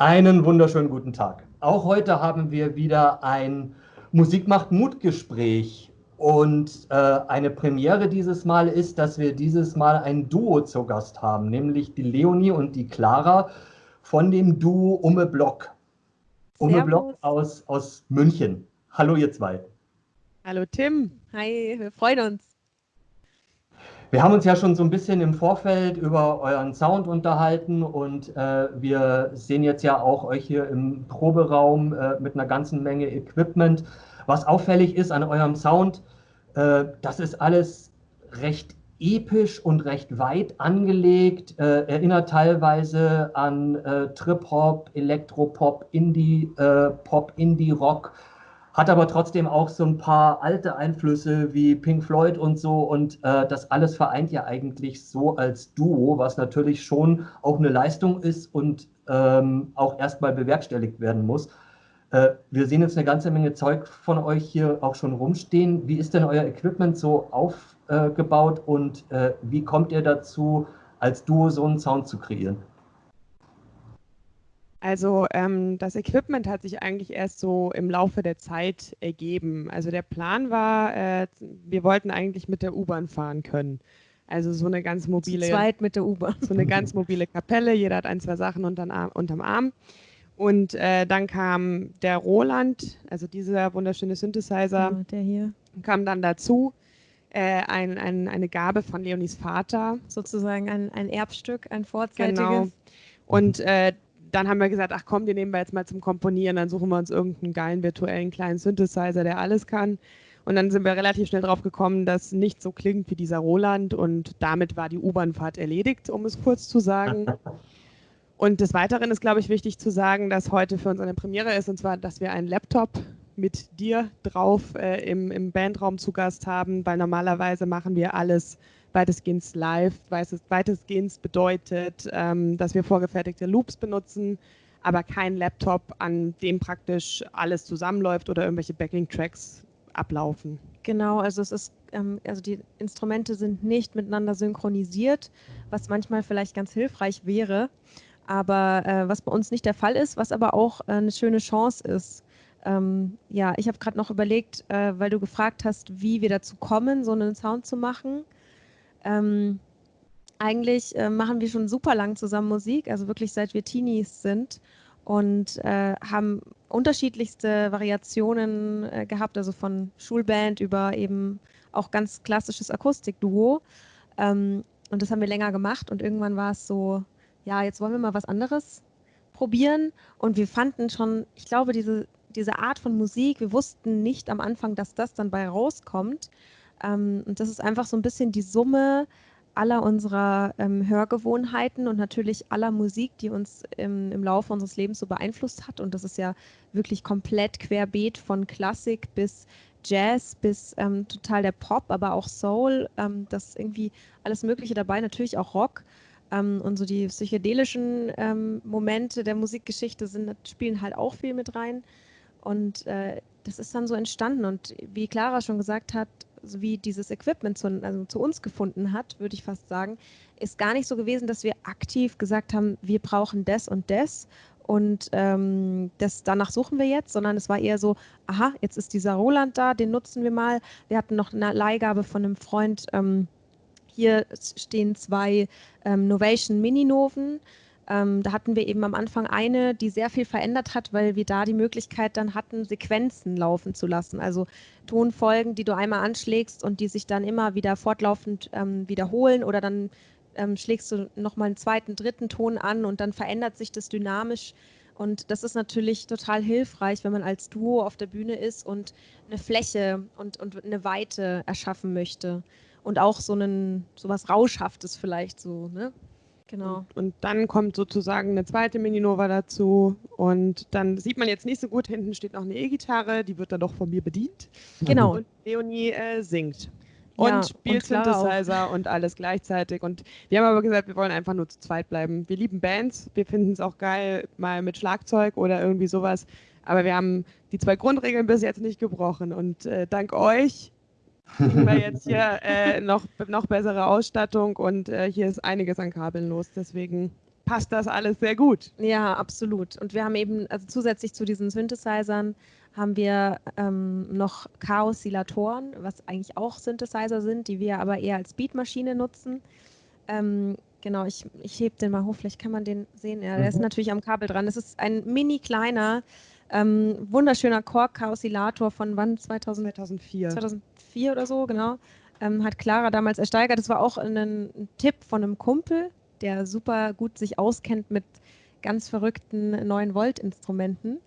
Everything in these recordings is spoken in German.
Einen wunderschönen guten Tag. Auch heute haben wir wieder ein Musik macht Mut Gespräch. Und äh, eine Premiere dieses Mal ist, dass wir dieses Mal ein Duo zu Gast haben, nämlich die Leonie und die Clara von dem Duo Umme Block. Umme Block aus, aus München. Hallo ihr zwei. Hallo Tim. Hi, wir freuen uns. Wir haben uns ja schon so ein bisschen im Vorfeld über euren Sound unterhalten und äh, wir sehen jetzt ja auch euch hier im Proberaum äh, mit einer ganzen Menge Equipment. Was auffällig ist an eurem Sound, äh, das ist alles recht episch und recht weit angelegt, äh, erinnert teilweise an äh, Trip-Hop, Elektropop, Indie-Pop, äh, Indie-Rock hat aber trotzdem auch so ein paar alte Einflüsse wie Pink Floyd und so und äh, das alles vereint ja eigentlich so als Duo, was natürlich schon auch eine Leistung ist und ähm, auch erstmal bewerkstelligt werden muss. Äh, wir sehen jetzt eine ganze Menge Zeug von euch hier auch schon rumstehen. Wie ist denn euer Equipment so aufgebaut und äh, wie kommt ihr dazu, als Duo so einen Sound zu kreieren? Also ähm, das Equipment hat sich eigentlich erst so im Laufe der Zeit ergeben. Also der Plan war, äh, wir wollten eigentlich mit der U-Bahn fahren können. Also so eine ganz mobile. Zu zweit mit der U-Bahn. So eine ganz mobile Kapelle. Jeder hat ein, zwei Sachen unterm Arm. Unterm Arm. Und äh, dann kam der Roland, also dieser wunderschöne Synthesizer, ja, der hier. kam dann dazu. Äh, ein, ein, eine Gabe von Leonis Vater. Sozusagen ein, ein Erbstück, ein vorzeitiges. Genau. Und äh, dann haben wir gesagt, ach komm, den nehmen wir jetzt mal zum Komponieren, dann suchen wir uns irgendeinen geilen virtuellen kleinen Synthesizer, der alles kann. Und dann sind wir relativ schnell drauf gekommen, dass nicht so klingt wie dieser Roland und damit war die U-Bahn-Fahrt erledigt, um es kurz zu sagen. Und des Weiteren ist, glaube ich, wichtig zu sagen, dass heute für uns eine Premiere ist, und zwar, dass wir einen Laptop mit dir drauf äh, im, im Bandraum zu Gast haben, weil normalerweise machen wir alles weitestgehend live. Weitestgehend bedeutet, ähm, dass wir vorgefertigte Loops benutzen, aber kein Laptop, an dem praktisch alles zusammenläuft oder irgendwelche Backing-Tracks ablaufen. Genau, also es ist, ähm, also die Instrumente sind nicht miteinander synchronisiert, was manchmal vielleicht ganz hilfreich wäre, aber äh, was bei uns nicht der Fall ist, was aber auch äh, eine schöne Chance ist. Ähm, ja, ich habe gerade noch überlegt, äh, weil du gefragt hast, wie wir dazu kommen, so einen Sound zu machen. Ähm, eigentlich äh, machen wir schon super lang zusammen Musik, also wirklich seit wir Teenies sind und äh, haben unterschiedlichste Variationen äh, gehabt, also von Schulband über eben auch ganz klassisches Akustikduo. Ähm, und das haben wir länger gemacht und irgendwann war es so, ja, jetzt wollen wir mal was anderes probieren. Und wir fanden schon, ich glaube, diese, diese Art von Musik, wir wussten nicht am Anfang, dass das dann bei rauskommt. Ähm, und das ist einfach so ein bisschen die Summe aller unserer ähm, Hörgewohnheiten und natürlich aller Musik, die uns im, im Laufe unseres Lebens so beeinflusst hat. Und das ist ja wirklich komplett querbeet von Klassik bis Jazz bis ähm, total der Pop, aber auch Soul. Ähm, das irgendwie alles Mögliche dabei, natürlich auch Rock. Ähm, und so die psychedelischen ähm, Momente der Musikgeschichte sind, spielen halt auch viel mit rein. Und äh, das ist dann so entstanden. Und wie Clara schon gesagt hat, wie dieses Equipment zu, also zu uns gefunden hat, würde ich fast sagen, ist gar nicht so gewesen, dass wir aktiv gesagt haben, wir brauchen das und das und ähm, das, danach suchen wir jetzt, sondern es war eher so, aha, jetzt ist dieser Roland da, den nutzen wir mal. Wir hatten noch eine Leihgabe von einem Freund, ähm, hier stehen zwei ähm, Novation Mini-Noven. Ähm, da hatten wir eben am Anfang eine, die sehr viel verändert hat, weil wir da die Möglichkeit dann hatten, Sequenzen laufen zu lassen. Also Tonfolgen, die du einmal anschlägst und die sich dann immer wieder fortlaufend ähm, wiederholen oder dann ähm, schlägst du nochmal einen zweiten, dritten Ton an und dann verändert sich das dynamisch. Und das ist natürlich total hilfreich, wenn man als Duo auf der Bühne ist und eine Fläche und, und eine Weite erschaffen möchte. Und auch so einen, so was Rauschhaftes vielleicht so, ne? Genau. Und, und, dann kommt sozusagen eine zweite Mini-Nova dazu und dann sieht man jetzt nicht so gut, hinten steht noch eine E-Gitarre, die wird dann doch von mir bedient. Genau. Und Leonie äh, singt. Und ja, spielt und Synthesizer und alles gleichzeitig. Und wir haben aber gesagt, wir wollen einfach nur zu zweit bleiben. Wir lieben Bands, wir finden es auch geil, mal mit Schlagzeug oder irgendwie sowas. Aber wir haben die zwei Grundregeln bis jetzt nicht gebrochen. Und äh, dank euch kriegen wir jetzt hier äh, noch, noch bessere Ausstattung und äh, hier ist einiges an Kabeln los. Deswegen passt das alles sehr gut. Ja, absolut. Und wir haben eben, also zusätzlich zu diesen Synthesizern, haben wir ähm, noch Chaos-Silatoren, was eigentlich auch Synthesizer sind, die wir aber eher als Beatmaschine nutzen. Ähm, genau, ich, ich hebe den mal hoch, vielleicht kann man den sehen. Ja, der mhm. ist natürlich am Kabel dran. Es ist ein mini kleiner, ähm, wunderschöner Kork-Oszillator von wann? 2000, 2004. 2004 oder so, genau. Ähm, hat Clara damals ersteigert. Das war auch ein, ein, Tipp von einem Kumpel, der super gut sich auskennt mit ganz verrückten 9-Volt-Instrumenten.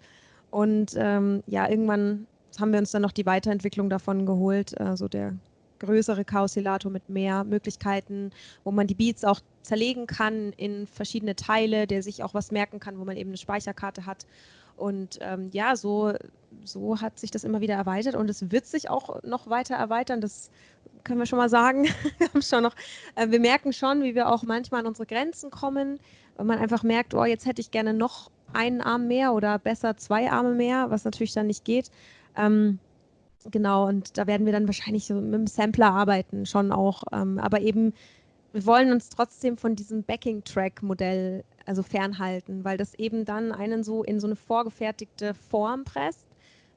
Und ähm, ja, irgendwann haben wir uns dann noch die Weiterentwicklung davon geholt, also der größere Chaosillator mit mehr Möglichkeiten, wo man die Beats auch zerlegen kann in verschiedene Teile, der sich auch was merken kann, wo man eben eine Speicherkarte hat. Und ähm, ja, so, so hat sich das immer wieder erweitert und es wird sich auch noch weiter erweitern. Das können wir schon mal sagen. wir, haben schon noch, äh, wir merken schon, wie wir auch manchmal an unsere Grenzen kommen, weil man einfach merkt, oh, jetzt hätte ich gerne noch einen Arm mehr oder besser zwei Arme mehr, was natürlich dann nicht geht. Ähm, genau, und da werden wir dann wahrscheinlich so mit dem Sampler arbeiten, schon auch. Ähm, aber eben, wir wollen uns trotzdem von diesem Backing-Track-Modell also fernhalten, weil das eben dann einen so in so eine vorgefertigte Form presst,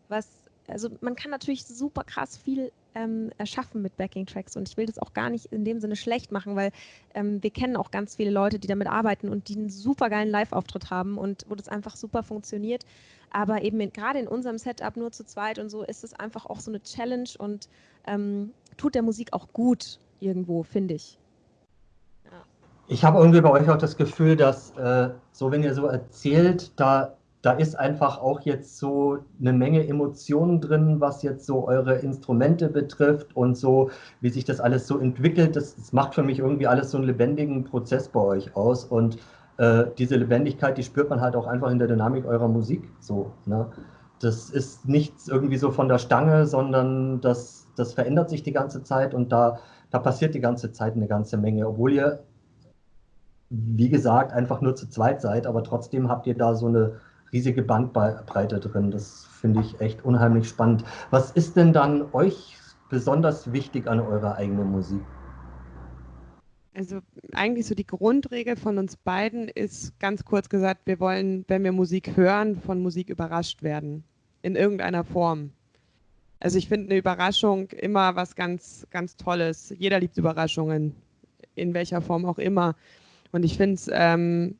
was, also man kann natürlich super krass viel ähm, erschaffen mit Backing-Tracks und ich will das auch gar nicht in dem Sinne schlecht machen, weil ähm, wir kennen auch ganz viele Leute, die damit arbeiten und die einen super geilen Live-Auftritt haben und wo das einfach super funktioniert. Aber eben gerade in unserem Setup nur zu zweit und so ist es einfach auch so eine Challenge und ähm, tut der Musik auch gut irgendwo, finde ich. Ich habe irgendwie bei euch auch das Gefühl, dass äh, so, wenn ihr so erzählt, da, da ist einfach auch jetzt so eine Menge Emotionen drin, was jetzt so eure Instrumente betrifft und so, wie sich das alles so entwickelt. Das, das macht für mich irgendwie alles so einen lebendigen Prozess bei euch aus und äh, diese Lebendigkeit, die spürt man halt auch einfach in der Dynamik eurer Musik. So, ne? Das ist nichts irgendwie so von der Stange, sondern das, das verändert sich die ganze Zeit und da, da passiert die ganze Zeit eine ganze Menge, obwohl ihr wie gesagt, einfach nur zu zweit seid, aber trotzdem habt ihr da so eine riesige Bandbreite drin. Das finde ich echt unheimlich spannend. Was ist denn dann euch besonders wichtig an eurer eigenen Musik? Also eigentlich so die Grundregel von uns beiden ist ganz kurz gesagt, wir wollen, wenn wir Musik hören, von Musik überrascht werden. In irgendeiner Form. Also ich finde eine Überraschung immer was ganz, ganz Tolles. Jeder liebt Überraschungen, in welcher Form auch immer. Und ich finde es ähm,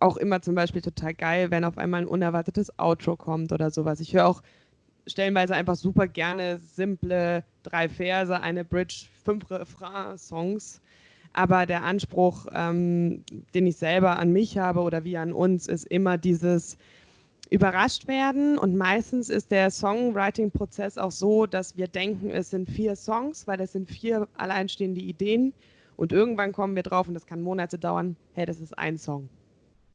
auch immer zum Beispiel total geil, wenn auf einmal ein unerwartetes Outro kommt oder sowas. Ich höre auch stellenweise einfach super gerne simple drei Verse, eine Bridge, fünf Refrain-Songs. Aber der Anspruch, ähm, den ich selber an mich habe oder wie an uns, ist immer dieses überrascht werden. Und meistens ist der Songwriting-Prozess auch so, dass wir denken, es sind vier Songs, weil es sind vier alleinstehende Ideen. Und irgendwann kommen wir drauf, und das kann Monate dauern, hey, das ist ein Song.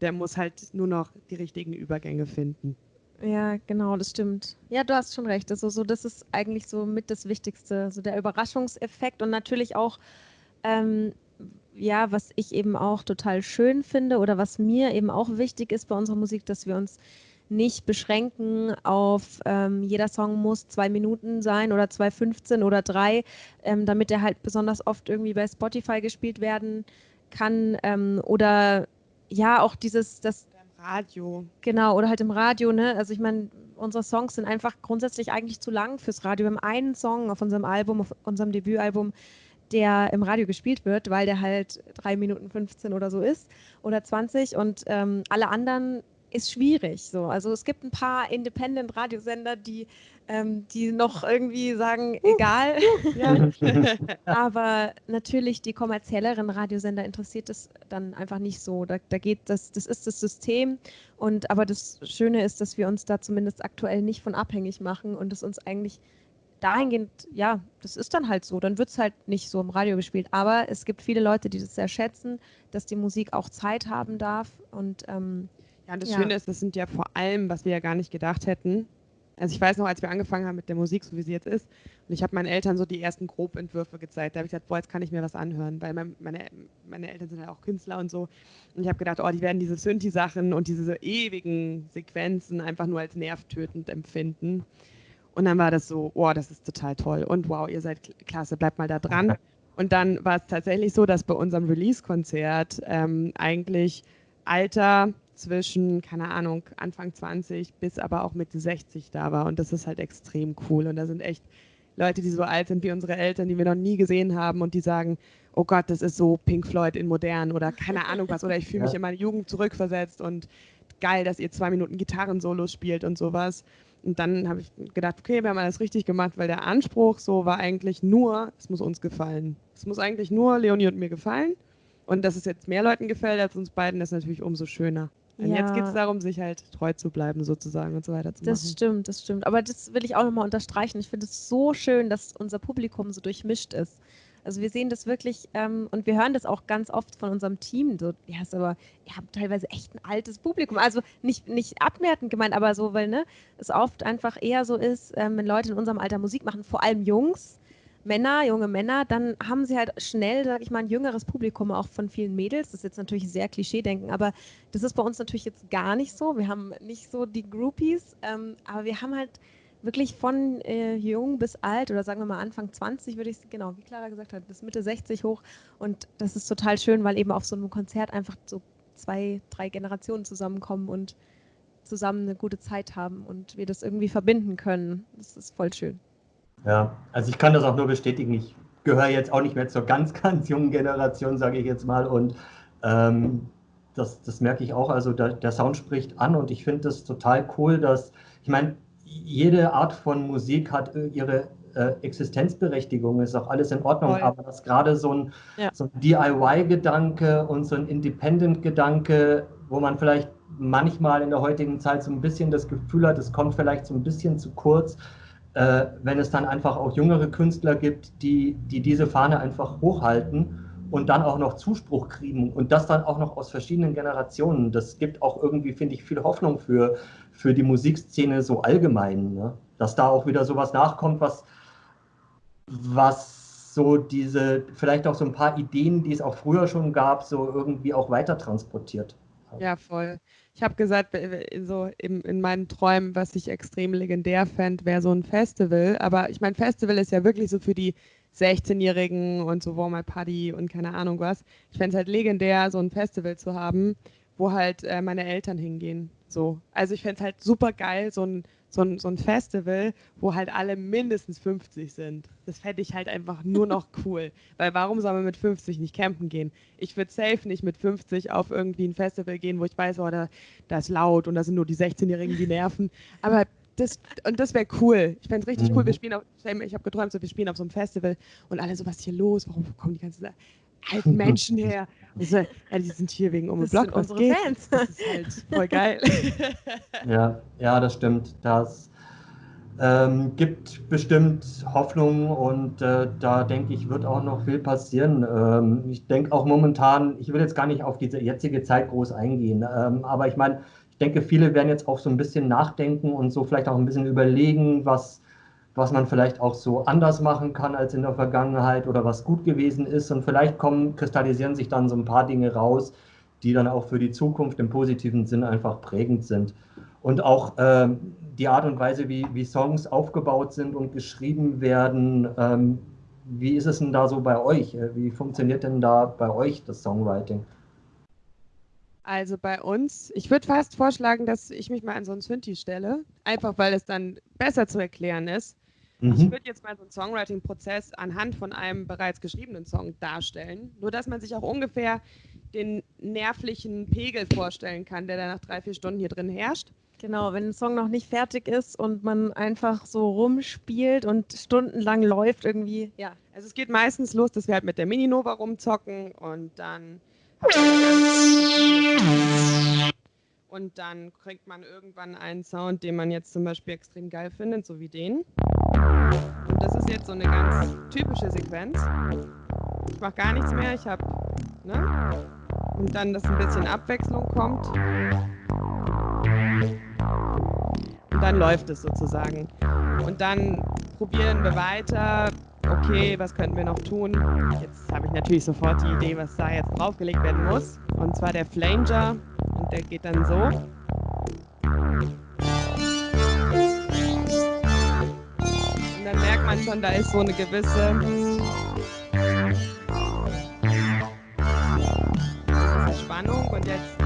Der muss halt nur noch die richtigen Übergänge finden. Ja, genau, das stimmt. Ja, du hast schon recht. Also so, das ist eigentlich so mit das Wichtigste, so der Überraschungseffekt und natürlich auch, ähm, ja, was ich eben auch total schön finde oder was mir eben auch wichtig ist bei unserer Musik, dass wir uns nicht beschränken auf ähm, jeder Song muss zwei Minuten sein oder 2,15 oder drei, ähm, damit er halt besonders oft irgendwie bei Spotify gespielt werden kann ähm, oder ja auch dieses das im Radio. Genau oder halt im Radio ne? Also ich meine unsere Songs sind einfach grundsätzlich eigentlich zu lang fürs Radio. Wir haben einen Song auf unserem Album auf unserem Debütalbum der im Radio gespielt wird, weil der halt drei Minuten 15 oder so ist oder 20 und ähm, alle anderen ist schwierig. So. Also es gibt ein paar Independent-Radiosender, die, ähm, die noch irgendwie sagen, uh, egal. Uh, Aber natürlich die kommerzielleren Radiosender interessiert es dann einfach nicht so. Da, da geht das, das ist das System. Und aber das Schöne ist, dass wir uns da zumindest aktuell nicht von abhängig machen und es uns eigentlich dahingehend, ja, das ist dann halt so, dann wird es halt nicht so im Radio gespielt. Aber es gibt viele Leute, die das sehr schätzen, dass die Musik auch Zeit haben darf und ähm, ja, und das ja. Schöne ist, das sind ja vor allem, was wir ja gar nicht gedacht hätten. Also ich weiß noch, als wir angefangen haben mit der Musik, so wie sie jetzt ist, und ich habe meinen Eltern so die ersten Grobentwürfe gezeigt. Da habe ich gesagt, boah, jetzt kann ich mir was anhören, weil mein, meine, meine Eltern sind ja auch Künstler und so. Und ich habe gedacht, oh, die werden diese Synthi-Sachen und diese ewigen Sequenzen einfach nur als nervtötend empfinden. Und dann war das so, oh, das ist total toll. Und wow, ihr seid klasse, bleibt mal da dran. Und dann war es tatsächlich so, dass bei unserem Release-Konzert ähm, eigentlich Alter zwischen, keine Ahnung, Anfang 20 bis aber auch Mitte 60 da war. Und das ist halt extrem cool. Und da sind echt Leute, die so alt sind wie unsere Eltern, die wir noch nie gesehen haben und die sagen, oh Gott, das ist so Pink Floyd in modern oder keine Ahnung was. Oder ich fühle mich in meine Jugend zurückversetzt und geil, dass ihr zwei Minuten Gitarrensolo spielt und sowas. Und dann habe ich gedacht, okay, wir haben alles richtig gemacht, weil der Anspruch so war eigentlich nur, es muss uns gefallen. Es muss eigentlich nur Leonie und mir gefallen. Und dass es jetzt mehr Leuten gefällt als uns beiden, ist natürlich umso schöner. Und ja. jetzt geht es darum, sich halt treu zu bleiben, sozusagen und so weiter zu das machen. Das stimmt, das stimmt. Aber das will ich auch nochmal unterstreichen. Ich finde es so schön, dass unser Publikum so durchmischt ist. Also wir sehen das wirklich ähm, und wir hören das auch ganz oft von unserem Team. So, ja, ist aber, ihr habt teilweise echt ein altes Publikum. Also nicht, nicht abwertend gemeint, aber so, weil ne, es oft einfach eher so ist, ähm, wenn Leute in unserem Alter Musik machen, vor allem Jungs, Männer, junge Männer, dann haben sie halt schnell, sag ich mal, ein jüngeres Publikum auch von vielen Mädels. Das ist jetzt natürlich sehr Klischee-denken, aber das ist bei uns natürlich jetzt gar nicht so. Wir haben nicht so die Groupies, ähm, aber wir haben halt wirklich von äh, jung bis alt oder sagen wir mal Anfang 20 würde ich genau, wie Clara gesagt hat, bis Mitte 60 hoch. Und das ist total schön, weil eben auf so einem Konzert einfach so zwei, drei Generationen zusammenkommen und zusammen eine gute Zeit haben und wir das irgendwie verbinden können. Das ist voll schön. Ja, also ich kann das auch nur bestätigen. Ich gehöre jetzt auch nicht mehr zur ganz, ganz jungen Generation, sage ich jetzt mal. Und ähm, das, das merke ich auch. Also der, der Sound spricht an und ich finde das total cool, dass, ich meine, jede Art von Musik hat ihre äh, Existenzberechtigung, ist auch alles in Ordnung, Voll. aber dass gerade so ein, ja. so ein DIY-Gedanke und so ein Independent-Gedanke, wo man vielleicht manchmal in der heutigen Zeit so ein bisschen das Gefühl hat, es kommt vielleicht so ein bisschen zu kurz, äh, wenn es dann einfach auch jüngere Künstler gibt, die, die diese Fahne einfach hochhalten und dann auch noch Zuspruch kriegen und das dann auch noch aus verschiedenen Generationen. Das gibt auch irgendwie, finde ich, viel Hoffnung für, für die Musikszene so allgemein, ne? dass da auch wieder sowas nachkommt, was, was so diese, vielleicht auch so ein paar Ideen, die es auch früher schon gab, so irgendwie auch weiter transportiert. Ja, voll. Ich habe gesagt, so in, in, meinen Träumen, was ich extrem legendär fände, wäre so ein Festival. Aber ich meine, Festival ist ja wirklich so für die 16-Jährigen und so Warm Party und keine Ahnung was. Ich fände es halt legendär, so ein Festival zu haben, wo halt äh, meine Eltern hingehen. So. Also ich fände es halt super geil, so ein so ein, so ein Festival, wo halt alle mindestens 50 sind. Das fände ich halt einfach nur noch cool. Weil warum soll man mit 50 nicht campen gehen? Ich würde safe nicht mit 50 auf irgendwie ein Festival gehen, wo ich weiß, oh, da, da ist laut und da sind nur die 16-Jährigen, die nerven. Aber das, und das wäre cool. Ich fände es richtig cool. Wir mhm. spielen auf, ich habe geträumt, so, wir spielen auf so einem Festival und alle so, was ist hier los? Warum kommen die ganzen alten Menschen her? So, ja, die sind hier wegen um den Block. Was geht? Fans. Das ist halt voll geil. ja, ja, das stimmt. Das ähm, gibt bestimmt Hoffnung und äh, da denke ich, wird auch noch viel passieren. Ähm, ich denke auch momentan, ich will jetzt gar nicht auf diese jetzige Zeit groß eingehen, ähm, aber ich meine, ich denke, viele werden jetzt auch so ein bisschen nachdenken und so vielleicht auch ein bisschen überlegen, was was man vielleicht auch so anders machen kann als in der Vergangenheit oder was gut gewesen ist. Und vielleicht kommen, kristallisieren sich dann so ein paar Dinge raus, die dann auch für die Zukunft im positiven Sinn einfach prägend sind. Und auch ähm, die Art und Weise, wie, wie Songs aufgebaut sind und geschrieben werden, ähm, wie ist es denn da so bei euch? Wie funktioniert denn da bei euch das Songwriting? Also bei uns, ich würde fast vorschlagen, dass ich mich mal an so einen Synthi stelle, einfach weil es dann besser zu erklären ist. Mhm. Ich würde jetzt mal so einen Songwriting-Prozess anhand von einem bereits geschriebenen Song darstellen, nur dass man sich auch ungefähr den nervlichen Pegel vorstellen kann, der da nach drei, vier Stunden hier drin herrscht. Genau, wenn ein Song noch nicht fertig ist und man einfach so rumspielt und stundenlang läuft irgendwie, ja. Also es geht meistens los, dass wir halt mit der Mini-Nova rumzocken und dann und dann kriegt man irgendwann einen Sound, den man jetzt zum Beispiel extrem geil findet, so wie den. Und das ist jetzt so eine ganz typische Sequenz. Ich mache gar nichts mehr, ich habe, ne? Und dann, dass ein bisschen Abwechslung kommt. Und dann läuft es sozusagen. Und dann probieren wir weiter, okay, was könnten wir noch tun? Jetzt habe ich natürlich sofort die Idee, was da jetzt draufgelegt werden muss. Und zwar der Flanger. Und der geht dann so. Man da ist so eine gewisse Spannung. Und jetzt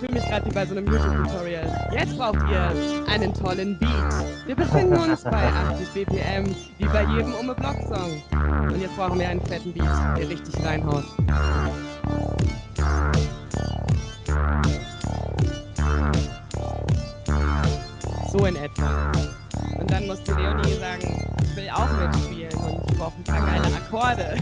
fühle mich gerade wie bei so einem YouTube-Tutorial. Jetzt braucht ihr einen tollen Beat. Wir befinden uns bei 80 BPM, wie bei jedem Umme Block Song. Und jetzt brauchen wir einen fetten Beat, der richtig reinhaut. So in etwa. Und dann musste Leonie sagen, ich will auch mitspielen und ich brauche ein paar geile Akkorde.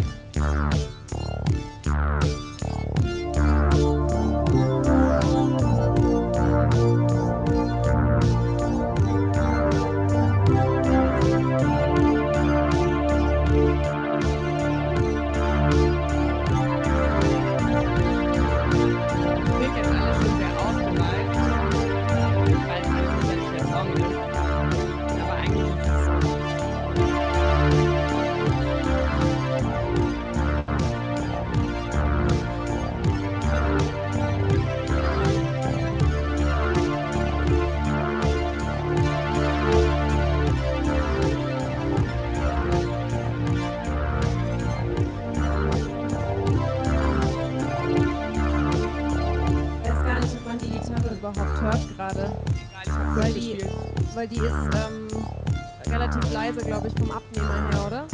Überhaupt hört gerade. Ich Weil die-. Weil die ist ähm, relativ leise, glaube ich, vom Abnehmer her, oder?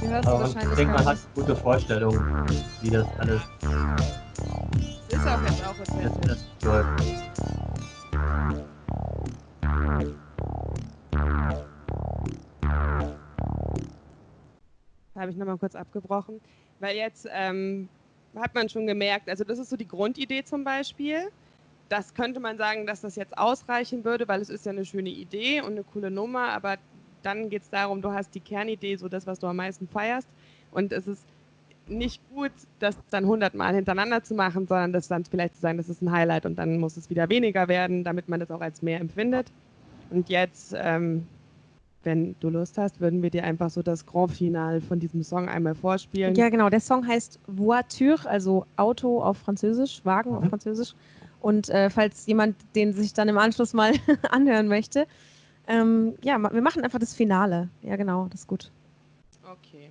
Die hörst du Aber ich wahrscheinlich denke, man hat gute Vorstellung, wie das alles Es ist auch jetzt auch authentisch. alles läuft. Habe ich nochmal kurz abgebrochen, weil jetzt ähm, hat man schon gemerkt, also das ist so die Grundidee zum Beispiel. Das könnte man sagen, dass das jetzt ausreichen würde, weil es ist ja eine schöne Idee und eine coole Nummer, aber dann geht es darum, du hast die Kernidee, so das, was du am meisten feierst und es ist nicht gut, das dann hundertmal hintereinander zu machen, sondern das dann vielleicht zu sagen, das ist ein Highlight und dann muss es wieder weniger werden, damit man das auch als mehr empfindet. Und jetzt ähm, wenn du Lust hast, würden wir dir einfach so das Grand Finale von diesem Song einmal vorspielen. Ja, genau. Der Song heißt Voiture, also Auto auf Französisch, Wagen auf Mhm. Französisch. Und äh, falls jemand den sich dann im Anschluss mal anhören möchte, ähm, ja, wir machen einfach das Finale. Ja, genau, das ist gut. Okay.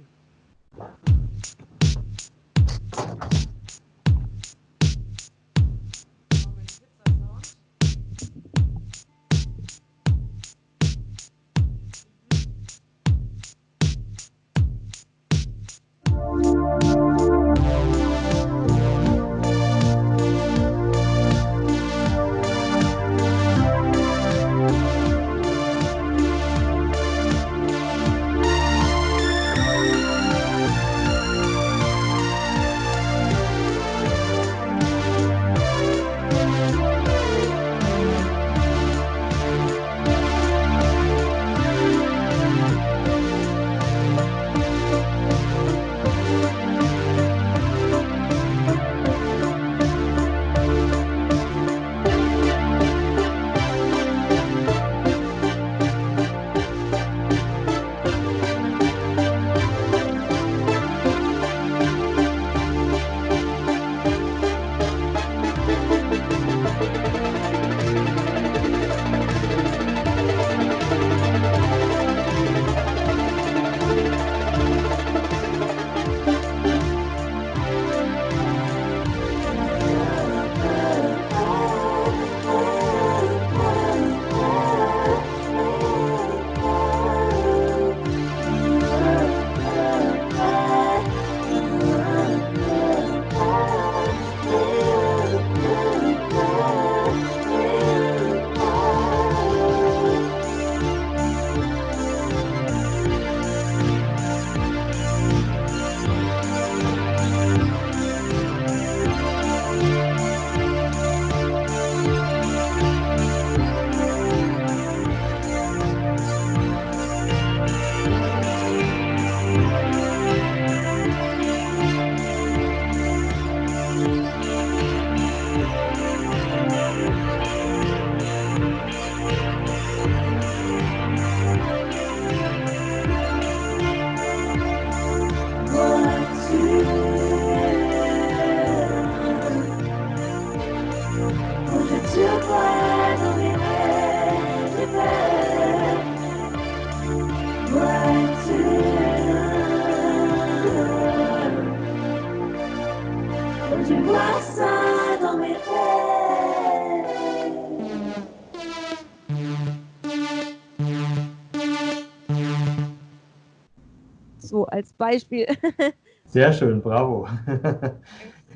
Als Beispiel. Sehr schön, bravo.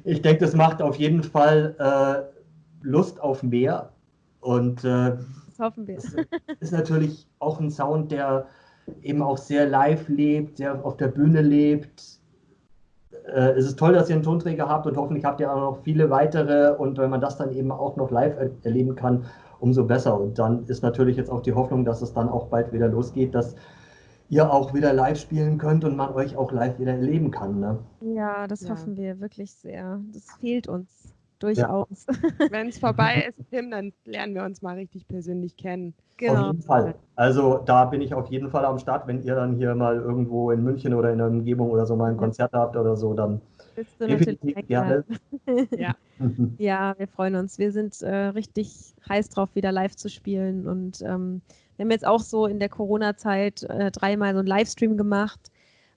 Ich denke, das macht auf jeden Fall äh, Lust auf mehr. Und äh, Das hoffen wir. es ist natürlich auch ein Sound, der eben auch sehr live lebt, sehr auf der Bühne lebt. Äh, es ist toll, dass ihr einen Tonträger habt und hoffentlich habt ihr auch noch viele weitere. Und wenn man das dann eben auch noch live er erleben kann, umso besser. Und dann ist natürlich jetzt auch die Hoffnung, dass es dann auch bald wieder losgeht, dass ihr auch wieder live spielen könnt und man euch auch live wieder erleben kann. Ne? Ja, das Ja. hoffen wir wirklich sehr. Das fehlt uns durchaus. Wenn es vorbei ist, Tim, dann lernen wir uns mal richtig persönlich kennen. Auf genau. jeden Fall. Also da bin ich auf jeden Fall am Start, wenn ihr dann hier mal irgendwo in München oder in der Umgebung oder so mal ein Konzert habt oder so, dann Bist du natürlich definitiv gerne. Ja. Ja, wir freuen uns. Wir sind äh, richtig heiß drauf, wieder live zu spielen. Und ähm, wir haben jetzt auch so in der Corona-Zeit äh, dreimal so einen Livestream gemacht.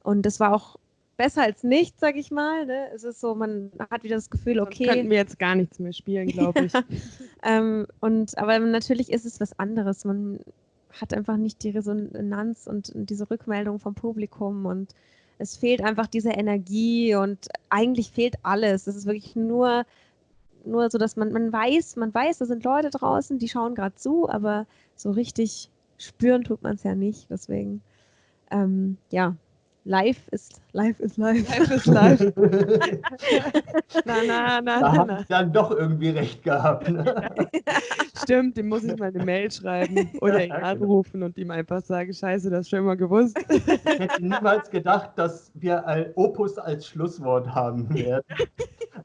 Und das war auch besser als nichts, sag ich mal. Ne? Es ist so, man hat wieder das Gefühl, Sonst könnten okay. wir jetzt gar nichts mehr spielen, glaube ich. Ähm, und aber natürlich ist es was anderes. Man hat einfach nicht die Resonanz und, und diese Rückmeldung vom Publikum und es fehlt einfach diese Energie und eigentlich fehlt alles. Es ist wirklich nur, nur so, dass man, man weiß, man weiß, da sind Leute draußen, die schauen gerade zu, aber so richtig spüren tut man es ja nicht. Deswegen, ähm, ja, live ist live ist live. Live ist live. Na, na, na, Da na. ihr dann doch irgendwie recht gehabt. Ne? Stimmt, dem muss ich mal eine Mail schreiben oder ihn genau. anrufen und ihm einfach sagen, scheiße, das schon immer gewusst. Ich hätte niemals gedacht, dass wir ein Opus als Schlusswort haben werden.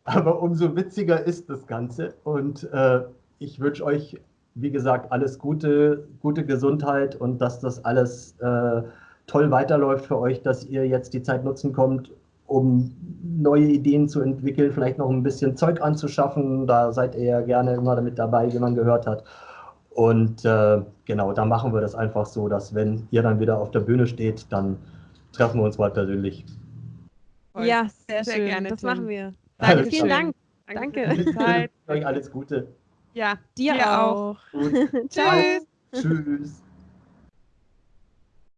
Aber umso witziger ist das Ganze. Und äh, ich wünsche euch, wie gesagt, alles Gute, gute Gesundheit und dass das alles äh, toll weiterläuft für euch, dass ihr jetzt die Zeit nutzen kommt, um neue Ideen zu entwickeln, vielleicht noch ein bisschen Zeug anzuschaffen. Da seid ihr ja gerne immer damit dabei, wie man gehört hat. Und äh, genau, da machen wir das einfach so, dass wenn ihr dann wieder auf der Bühne steht, dann treffen wir uns mal persönlich. Ja, sehr, Sehr schön. gerne, das Tim. machen wir. Alles Vielen. Dank. Danke Danke. Euch alles Gute. Ja, Dir dir auch. Tschüss. Tschüss.